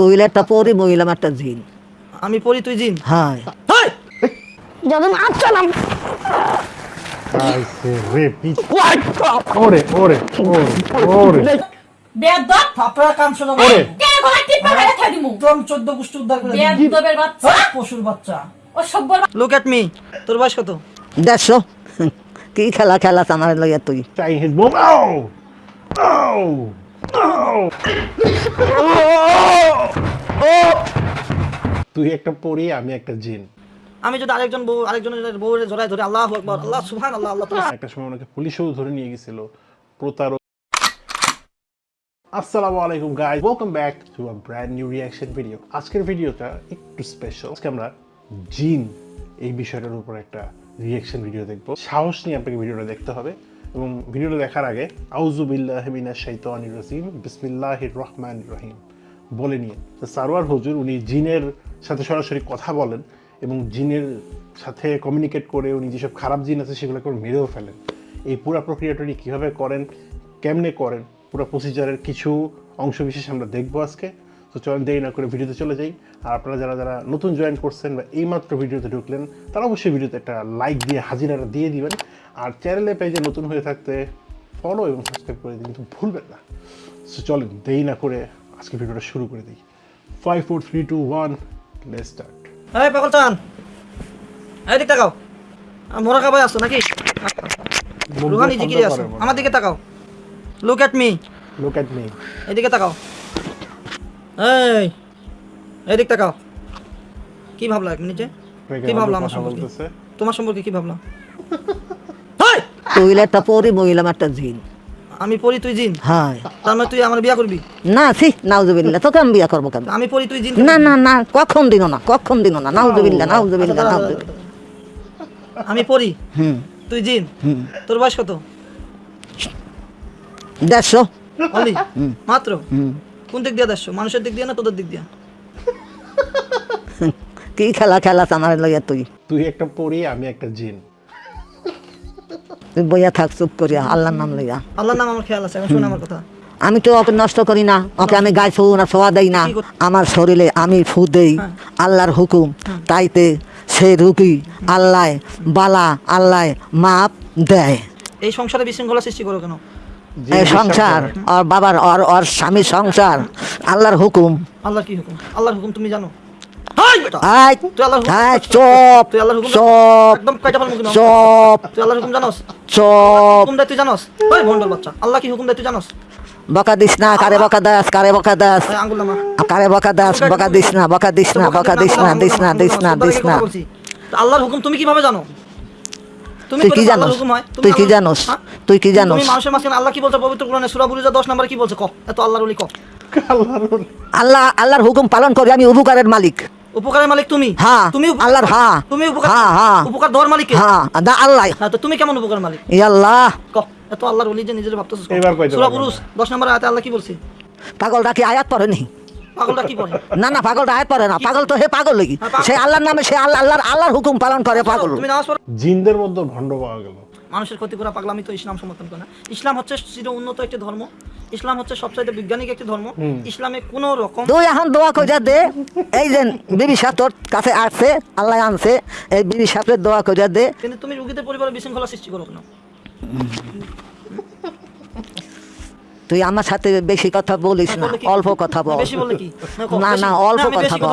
তুই একটা পরি মহিলাম একটা জিন। আমি পড়ি তুই জিন? হ্যাঁ! যখন ওরে ওরে ওরে কাম শোনা ওরে। কে গলা টিপা মেরে খাই দিমু। একদম চোদ্দ গোষ্ঠী উদ্ধার করে দিবি। বাচ্চা। পশুর বাচ্চা। ও সব্বর লুক এট মি তোর বয়স কত? দেখছ কি খেলা খেলা আমার লইয়া তুই? চাই হিজ বোম। তুই একটা পরি আমি একটা জিন। আমি যদি আরেকজন বউ আরেকজনের বউ জড়াই ধরে আল্লাহ আকবার আল্লাহ সুবহান আল্লাহ আল্লাহ একটা সময় ওনাকে পুলিশেও ধরে নিয়ে গেছিল প্রতারক। আসসালামু আলাইকুম guys welcome back to a brand new reaction video আজকের ভিডিওটা একটু স্পেশাল আজকে আমরা জিন এই বিষয়টার উপর একটা রিঅ্যাকশন ভিডিও দেখব। সাহস নিয়ে আপনাকে ভিডিওটা দেখতে হবে। এবং ভিডিওটা দেখার আগে আউজুবিল্লাহ মিনাশ শাইতানির রাজিম, বিসমিল্লাহির রহমানির রহিম। বলে নিয়ে সারোয়ার হুজুর, উনি জিনের সাথে সরাসরি কথা বলেন এবং জিনের সাথে কমিউনিকেট করে উনি যেসব খারাপ জিন আছে সেগুলোকে মেরেও ফেলেন। এই পুরো প্রক্রিয়াটা উনি কীভাবে করেন, কেমনে করেন, পুরো প্রসিজারের কিছু অংশ বিশেষ আমরা দেখব আজকে। তো চলেন দেরি না করে ভিডিওতে চলে যাই। আর আপনারা যারা যারা নতুন জয়েন করছেন বা এইমাত্র ভিডিওতে ঢুকলেন, তারা অবশ্যই ভিডিওতে একটা লাইক দিয়ে হাজিরাটা দিয়ে দিবেন। আর চ্যানেলে পেজে নতুন হয়ে থাকতে ফলো এবং সাবস্ক্রাইব করে দিন কিন্তু ভুলবেন না। সো চলেন দেরি না করে আজকে ভিডিওটা শুরু করে দিই। Five four three two one let start এই পাগল চান! এই দিক তাকাও। মোরা কাবাই আসছো নাকি? রুহানি জিকিরে আসো আমার দিকে তাকাও। Look at me look at me এদিকে তাকাও। এই এদিক তাকাও। কি ভাবলা এক মিনিটে? কি ভাবলা আমার সম্পর্কে? তোমার সম্পর্কে কি ভাবলা! তুই একটা পরি মহিলাম একটা জিন। আমি পড়ি তুই জিন? হ্যাঁ। তার মানে তুই আমার বিয়া করবি? না সি নাউজুবিল্লা তোকে আমি বিয়া করব কেন? আমি পড়ি তুই জিন না না না কখন দিন না কখন দিন না নাউজুবিল্লা নাউজুবিল্লা আচ্ছা, নাউজুবিল্লা আমি পড়ি হুম। তুই জিন? হুম। তোর বয়স কত? দেখছ অলি মাত্র? হুম। কোন দিক দিয়ে দেখছ মানুষের দিক দিয়ে না তোদের দিক দিয়ে? কি খেলা খেলা আমার লইয়া তুই? তুই একটা পরি আমি একটা জিন। তুই বইয়া থাক চুপ করিয়া আল্লাহর নাম লইয়া। আল্লাহর নাম আমার খেয়াল আছে এখন শোন আমার কথা। আমি তো ওকে নষ্ট করি না ওকে আমি গায়ে ফু না ছোয়া দেই না। আমার শরীরে আমি ফু দেই হ্যাঁ। আল্লাহর হুকুম। তাইতে সে রুগী আল্লাহ বালা আল্লাহ মাপ দেয়। এই সংসারে বিশৃঙ্খলা সৃষ্টি করো কেন? এই সংসার করে। ওর বাবার ওর ওর স্বামী সংসার আল্লাহর হুকুম। আল্লাহর কি হুকুম? আল্লাহর হুকুম তুমি জানো? আল্লাহ কি হুকুম দেয় তুই জানোস? বকা দিস না কারে বকা দাস কারে বকা দাস। ওই আঙ্গুল নামা। কারে বকা দাস বকা দিস না বকা দিস না বকা দিস না দিস না দিস না দিস না। আল্লাহর হুকুম তুমি কীভাবে জানো? তুমি তুই কি জানোস? হয়? তুই কি জানোস? হ্যাঁ? তুই কি জানোস? তুমি মানুষের মাঝখানে আল্লাহ কি বলছে? পবিত্র কোরআনে সূরা বুরুজা 10 নম্বরে কি বলছে? ক? এত আল্লাহর ওলি ক? আল্লাহর আল্লাহ আল্লাহর হুকুম পালন করি আমি উপকারের মালিক। উপকারের মালিক তুমি। হ্যাঁ, তুমি আল্লাহর হ্যাঁ। তুমি উপকার হ্যাঁ, হ্যাঁ। উপকার দেওয়ার মালিক হ্যাঁ দা আল্লাহ। হ্যাঁ তো তুমি কেমন উপকার মালিক? ই আল্লাহ। ক এত আল্লাহর ওলি যে নিজের ভাবতেছিস ক। এবার কইতে সূরা বুরুজ 10 নম্বরে আয়াতে আল্লাহ কি বলছে? পাগলটা কি আয়াত পড়ে নি পাগলটা কি পড়ে? না না পাগলটা আয়াত পড়ে না। পাগল তো হে পাগল লাগি হ্যাঁ, সে আল্লাহর নামে সে আল্লাহ আল্লাহর আল্লাহর হুকুম পালন করে পাগল। তুমি নামাজ পড়ো। জিনদের মধ্যে ভণ্ড পাওয়া গেল। মানুষের ক্ষতি করা পাগলামি তো ইসলাম সমর্থন করে না। ইসলাম হচ্ছে চির উন্নত একটি ধর্ম। ইসলাম হচ্ছে সবচাইতে বৈজ্ঞানিক একটি ধর্ম। ইসলামে কোন রকম তুই এখন দোয়া কইরা দে। এই যে বিবি সাহেব তোর কাছে আসছে আল্লাহ আনছে এই বিবি সাহেবের দোয়া কইরা দে। কিন্তু তুমি রুগীদের পরিবারে বিশৃঙ্খলা সৃষ্টি করো কেন? তুই আমার সাথে বেশি কথা বলিস না অল্প কথা বল। বেশি বললে কি? ক, না না অল্প কথা বল।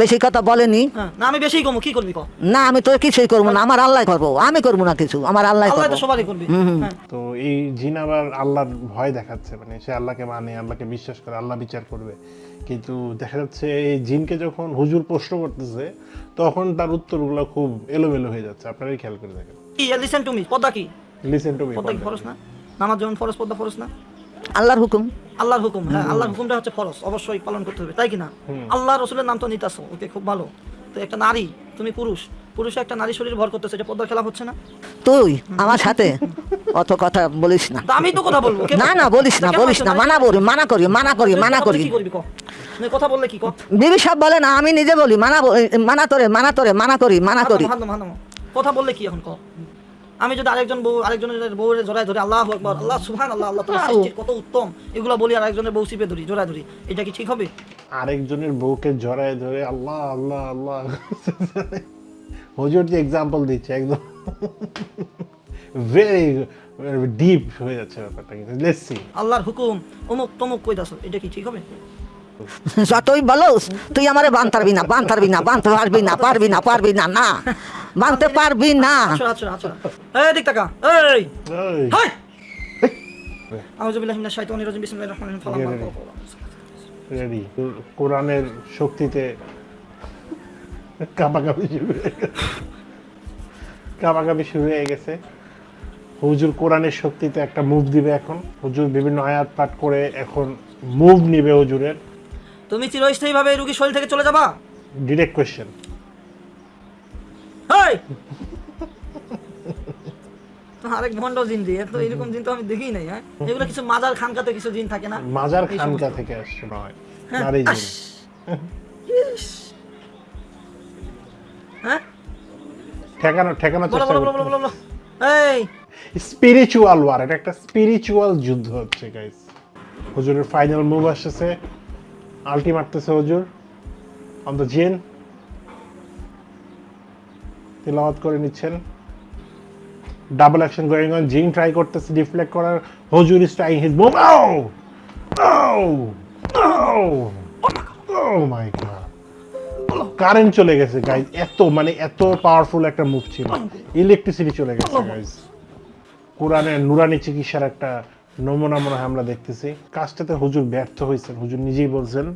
বেশি কথা বলেনি? হ্যাঁ না আমি বেশি কমো কি করবি না আমি তো কিছুই করব না আমার আল্লাহ করব আমি করব না কিছু আমার আল্লাহ করব। তো হ্যাঁ। তো এই জিন আবার আল্লাহর ভয় দেখাচ্ছে মানে সে আল্লাহকে মানে আল্লাহকে বিশ্বাস করে আল্লাহ বিচার করবে। কিন্তু দেখা যাচ্ছে এই জিনকে যখন হুজুর প্রশ্ন করতেছে তখন তার উত্তরগুলো খুব এলোমেলো হয়ে যাচ্ছে। আপনারাই খেয়াল করে দেখেন। কি লিসেন টু মি পদ্মা কি? লিসেন টু মি পদ্মা কি না? নামাজ যেমন ফরজ পদ্মা ফরজ না? আল্লাহর হুকুম। আল্লাহর হুকুম হ্যাঁ আল্লাহর হুকুমটা হচ্ছে ফরজ অবশ্যই পালন করতে হবে তাই কি না? আল্লাহ রসুলের নাম তো নিতাছো ওকে খুব ভালো। তো একটা নারী তুমি পুরুষ পুরুষে একটা নারী শরীর ভর করতেছে এটা পদ্মার খেলা হচ্ছে না? তুই আমার সাথে অত কথা বলিস না। আমি তো কথা বলব না না বলিস না বলিস না মানা করি মানা করি মানা করি মানা করি। বললে কি করবি ক? তুই কথা বললে কি বিবি সাহেব বলে না আমি নিজে বলি মানা মানা তোরে মানা তোরে মানা করি মানা করি। কথা বললে কি এখন ক? আমি যদি আরেকজন বউ আরেকজনের বউরে জড়ায় ধরে আল্লাহ আকবর আল্লাহ সুহান আল্লাহ আল্লাহ তোমার সৃষ্টি কত উত্তম এগুলো বলি আরেকজনের বউ চিপে ধরি জড়ায় ধরি এটা কি ঠিক হবে? আরেকজনের বউকে জড়ায় ধরে আল্লাহ আল্লাহ আল্লাহ। হুজুর যে এক্সাম্পল দিচ্ছে একদম ভেরি ডিপ হয়ে যাচ্ছে ব্যাপারটা কিন্তু। লেটস সি আল্লাহর হুকুম অমুক তমুক কই দাস এটা কি ঠিক হবে? যতই বলোস তুই আমারে বান পারবি না বান পারবি না বানতে পারবি না পারবি না পারবি না না। বানতে পারবি না। আচ্ছা আচ্ছা আচ্ছা। এই দিক টাকা এই। হাই। আউযু মিনাশ শাইতানির রাজিম। বিসমিল্লাহির রহমানির রহিম। ফালাম রেডি কোরআনের শক্তিতে কাপাকাপি শুরু হয়ে গেছে। শুরু হয়ে গেছে। হুজুর কোরআনের শক্তিতে একটা মুভ দিবে এখন। হুজুর বিভিন্ন আয়াত পাঠ করে এখন মুভ নিবে হুজুরের। তুমি চিরস্থায়ীভাবে এই রোগীর শরীর থেকে চলে যাবা? ডিরেক্ট কোয়েশ্চেন আরেক ভণ্ড জিন দিয়ে। তো এরকম জিন তো আমি দেখিই নাই হ্যাঁ? এগুলো কিছু মাজার খানকাতে কিছু জিন থাকে না? মাজার খানকা থেকে আসছে নয় হ্যাঁ, নারী জিন। হ্যাঁ? ঠেকানো চেষ্টা এই! স্পিরিচুয়াল ওয়ার এটা একটা স্পিরিচুয়াল যুদ্ধ হচ্ছে গাইস হুজুরের ফাইনাল মুভ আলটি মারতেছে হুজুর। অন দ্য জিন তিলাওয়াত করে নিচ্ছেন। ডাবল অ্যাকশন গোয়িং অন জিন ট্রাই করতেছে ডিফ্লেক্ট করার। হুজুর is trying his move oh my god current চলে গেছে গাইজ এত মানে এত পাওয়ারফুল একটা মুভ ছিল। ইলেকট্রিসিটি চলে গেছে গাইজ কোরআনের নুরানি চিকিৎসার একটা নমুনা মনে হয় আমরা দেখতেছি। কাজটাতে হুজুর ব্যর্থ হয়েছেন। হুজুর নিজেই বলছেন,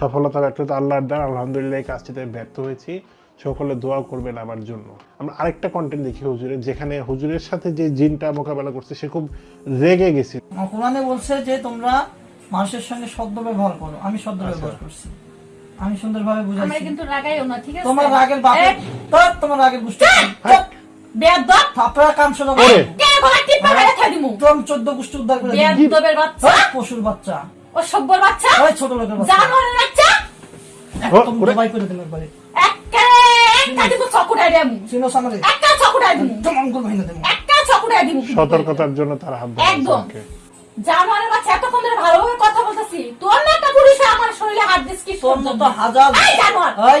সফলতা ব্যর্থতা আল্লাহর দ্বার। আলহামদুলিল্লাহ এই কাজটাতে ব্যর্থ হয়েছি। সকলে দোয়া করবেন আমার জন্য। আমরা আরেকটা কন্টেন্ট দেখি হুজুরের যেখানে হুজুরের সাথে যে জিনটা মোকাবেলা করছে সে খুব রেগে গেছে। কোরআনে বলছে যে তোমরা মানুষের সঙ্গে সদ্য ব্যবহার করো। আমি সদ্য ব্যবহার করছি। আমি সুন্দরভাবে আমরা বুঝাইছি কিন্তু রাগাইও না ঠিক আছে? তোমার রাগের বাপে তোর তোমার রাগের গোষ্ঠী বেয়াদব! থাপড়া কাম শোনা ওরে। কে গলা টিপা মেরে খাই দিমু? একদম চোদ্দ গোষ্ঠী উদ্ধার করে বেয়াদবের বাচ্চা? পশুর বাচ্চা। ও সভ্যর বাচ্চা? ওই ছোট লোকের বাচ্চা। জানোয়ারের বাচ্চা? একদম ওরে। করে দিল একবারে। সতর্কতার জন্য তার হাত একদম। জানোয়ারের বাচ্চা এতক্ষণ ধরে ভালোভাবে কথা বলতেছি। তোর না একটা আমার শরীরে হাত দিস কি তোর মতো হাজার এই জানোয়ার। এই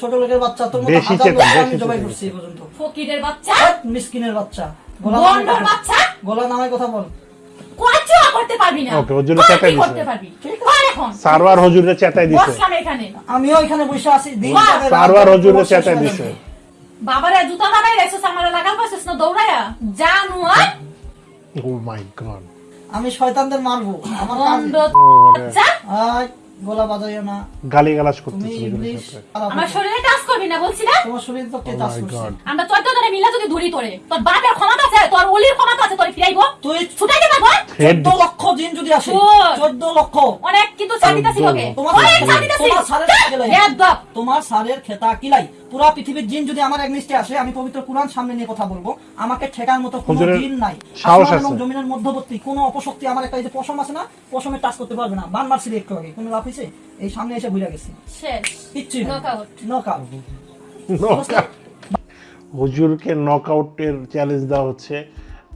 ছোট লোকের বাচ্চা তোর মতো বেশি হাজার আমি বেশি জবাই। করছি পর্যন্ত। ফকিরের বাচ্চা? মিসকিনের বাচ্চা। গলা নামায় কথা বল। কোয়াচুয়া করতে পারবি না। ওকে, ওর জন্য চেঁচাই করতে পারবি। কর এখন। সারওয়ার হুজুরে চেতাই দিছে। বসলাম এখানে। আমিও এখানে বসে আছি দিন সারওয়ার হুজুরে চেতাই দিছে। বাবারে জুতা নামাই রেখছিস আমার লাগাল পাইছিস না দৌড়াইয়া জানোয়ার ও মাই গড আমি শয়তানদের মারবো। আমার কাজ বাচ্চা আয় গলা বাজাইও না। গালি গালাজ তুমি করতেছে হুজুরের ইংলিশ সাথে আমার শরীরে টাচ করবি না বলছি না? তোমার শরীর তো কে Oh করছে? আমরা ধরে মিলা যদি ধরি তোরে তোর বাপের ক্ষমতা আছে তোর অলির ক্ষমতা আছে তোরে ফিরাইবো। তুই ছুটাই দেবা লক্ষ দিন যদি আসে লক্ষ। অনেক কিন্তু চাঁদিতাছি লোকে। তোমার অনেক সারের তোমার সারের খেতা কিলাই পুরা পৃথিবীর জিন যদি আমার এক লিস্টে আসে আমি পবিত্র কোরআন সামনে নিয়ে কথা বলব। আমাকে ঠেকার মতো কোনো জিন নাই। আসমান এবং জমিনের মধ্যবর্তী কোনো অপশক্তি আমার একটা এই যে পশম আছে না পশমে টাচ করতে পারবে না। বান মারছিল একটু আগে। কোনো লাভ হয়েছে? এই সামনে এসে ভুলে গেছি। শেষ। কিচ্ছু. হুজুরকে নকআউটের চ্যালেঞ্জ দেওয়া হচ্ছে।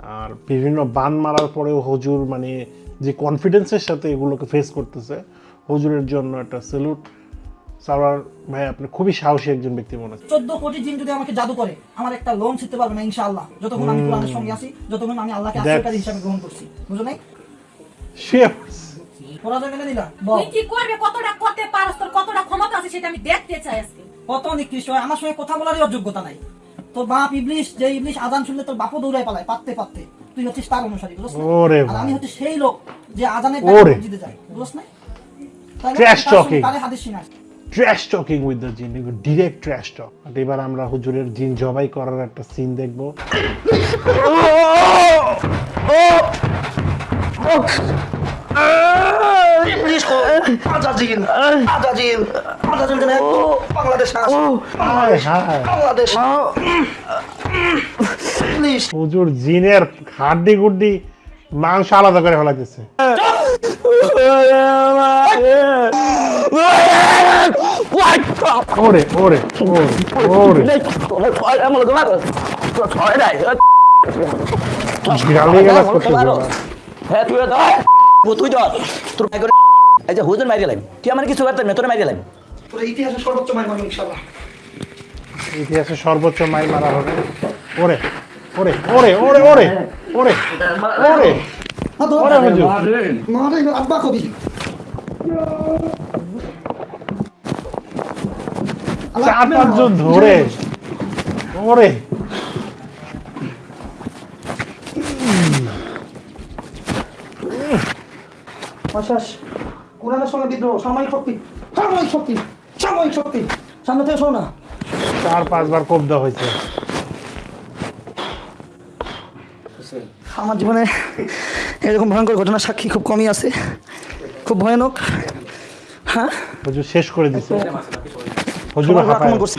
আর বিভিন্ন বান মারার পরেও হুজুর মানে যে কনফিডেন্সের সাথে এগুলোকে ফেস করতেছে। হুজুরের জন্য একটা স্যালুট সারার ভাই আপনি খুবই সাহসী একজন ব্যক্তি মনে হচ্ছে। চোদ্দ কোটি জিন যদি আমাকে জাদু করে আমার একটা লোন ছিটতে পারবে না ইনশাআল্লাহ। যতক্ষণ আমি কোরআনের সঙ্গে আছি যতক্ষণ আমি আল্লাহকে আশ্রয়কারী হিসাবে গ্রহণ করছি। বুঝো নাই? Sure. পরাজয় মেনে নিলা বল। তুই কি করবে? কতটা করতে পারস তোর? কতটা ক্ষমতা আছে সেটা আমি দেখতে চাই আজকে। কত নিকৃষ্ট হয়? আমার সঙ্গে কথা বলারই অযোগ্যতা নাই। তোর বাপ ইবলিশ যে ইবলিশ আজান শুনলে তোর বাপও দৌড়ায় পালায় পাততে পাততে। তুই হচ্ছিস তার অনুসারী বুঝছ আর আমি হচ্ছে সেই লোক যে আজানের ওরে। জিতে যায় বুঝছ না তাহলে সঙ্গে talking. কারে হাদিস শোনাস ট্র্যাশ টকিং উইথ দ্য জিন ডিরেক্ট ট্র্যাশ টক এবার আমরা হুজুরের জিন জবাই করার একটা সিন দেখব। হুজুর জিনের হাড্ডি গুড্ডি মাংস আলাদা করে হ্যাঁ মারি গেলাম তুই আমার কিছু করতে না তোর মারি গেলাম সর্বোচ্চ ইনশাল্লাহ ইতিহাসে সর্বোচ্চ মারা হবে ওরে ওরে ওরে ওরে ওরে ওরে ওরে ওরে হুজুর মারে আব্বা কবি চার পাঁচজন ধরে কোরআনের সঙ্গে বিদ্রোহ সাময়িক শক্তি সাময়িক শক্তি সাময়িক শক্তি সামনে থেকে শোনো না চার পাঁচবার কোপ দেওয়া হয়েছে আমার জীবনে এরকম ভয়ঙ্কর ঘটনা সাক্ষী খুব কমই আছে। খুব ভয়ানক। হ্যাঁ? হুজুর শেষ করে দিছে। হুজুর সবাইকে হাঁপায় আক্রমণ করছে।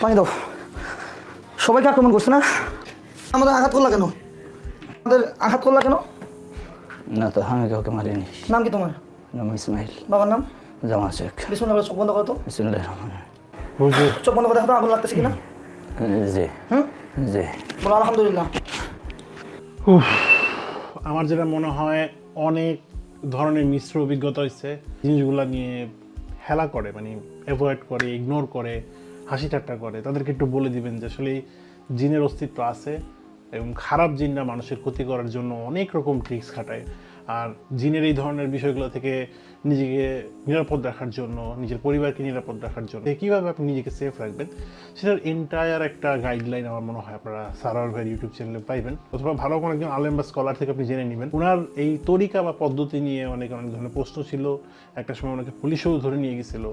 পানি দাও। সবাইকে আক্রমণ করছে না? আমাদের আঘাত করলা কেন? আমাদের আঘাত করলা কেন? না তো আমি কাউকে মারিনি। নাম কি তোমার? নাম ইসমাইল। বাবার নাম? জামা শেখ। বিষ্ণু চোখ বন্ধ করো তো। বিসমুল্লাহ রহমান। হুজুর। চোখ বন্ধ করে দেখো তো আগুন লাগতেছে কিনা? জি। হুম? জি। বলো, আলহামদুলিল্লাহ। আমার যেটা মনে হয়, অনেক ধরনের মিশ্র অভিজ্ঞতা হয়েছে। জিনিসগুলো নিয়ে হেলা করে মানে অ্যাভয়েড করে ইগনোর করে, হাসি ঠাট্টা করে। তাদেরকে একটু বলে দিবেন যে আসলে জিনের অস্তিত্ব আছে এবং খারাপ জিনরা মানুষের ক্ষতি করার জন্য অনেক রকম ট্রিক্স খাটায়। আর জিনের এই ধরনের বিষয়গুলো থেকে নিজেকে নিরাপদ রাখার জন্য, নিজের পরিবারকে নিরাপদ রাখার জন্য। কীভাবে আপনি নিজেকে সেফ রাখবেন, সেটার এন্টায়ার একটা গাইডলাইন আমার মনে হয় আপনারা সারার ভাইয়ের ইউটিউব চ্যানেলে পাইবেন। অথবা ভালো কোনো একজন আলেম বা স্কলার থেকে আপনি জেনে নেবেন। ওনার এই তরিকা বা পদ্ধতি নিয়ে অনেক অনেক ধরনের প্রশ্ন ছিল। একটা সময় ওনাকে পুলিশেও ধরে নিয়ে গেছিল।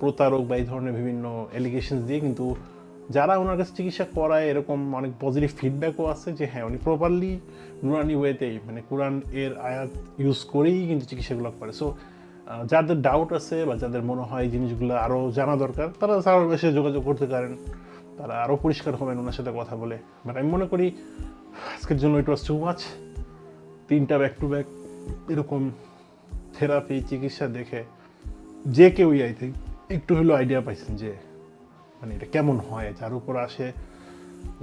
প্রতারক বা এই ধরনের বিভিন্ন এলিগেশনস দিয়ে কিন্তু যারা ওনার কাছে চিকিৎসা করায় এরকম অনেক পজিটিভ ফিডব্যাকও আছে যে হ্যাঁ উনি প্রপারলি নুরানি ওয়েতেই মানে কোরআন এর আয়াত ইউজ করেই কিন্তু চিকিৎসাগুলো করে। সো যাদের ডাউট আছে বা যাদের মনে হয় জিনিসগুলো আরও জানা দরকার, তারা সারার বেশি যোগাযোগ করতে পারেন। তারা আরও পরিষ্কার হবেন ওনার সাথে কথা বলে। বাট আমি মনে করি, আজকের জন্য ইট ওয়াজ টু মাচ তিনটা ব্যাক টু ব্যাক এরকম থেরাপি চিকিৎসা দেখে যে কেউই আই থিঙ্ক একটু হলেও আইডিয়া পাইছেন যে মানে এটা কেমন হয়, যার উপর আসে,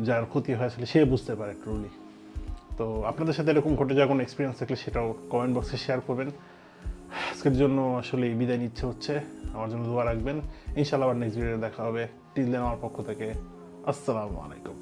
যার ক্ষতি হয় আসলে সে বুঝতে পারে ট্রুলি তো আপনাদের সাথে এরকম ঘটে যাওয়া কোনো এক্সপিরিয়েন্স থাকলে সেটাও কমেন্ট বক্সে শেয়ার করবেন। আজকের জন্য আসলে বিদায় নিচ্ছে হচ্ছে। আমার জন্য দোয়া রাখবেন। ইনশাল্লাহ আবার নেক্সট ভিডিও দেখা হবে। টিল দেন আমার পক্ষ থেকে আসসালামু আলাইকুম।